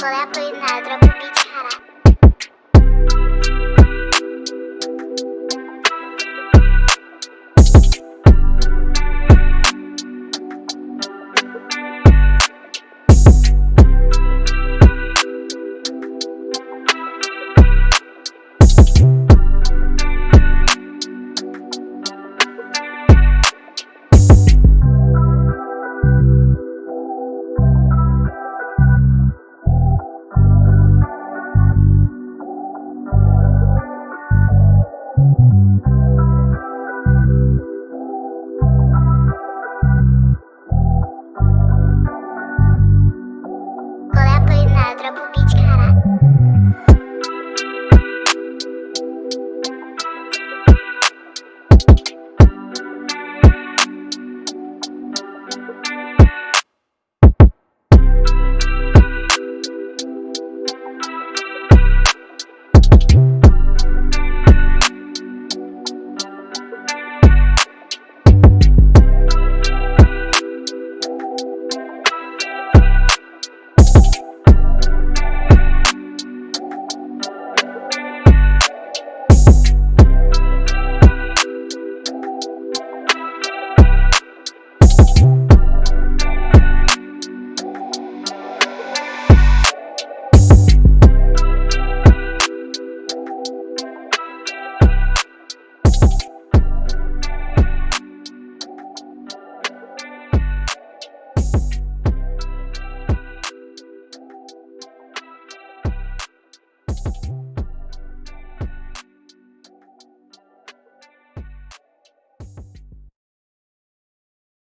была пыль на другом.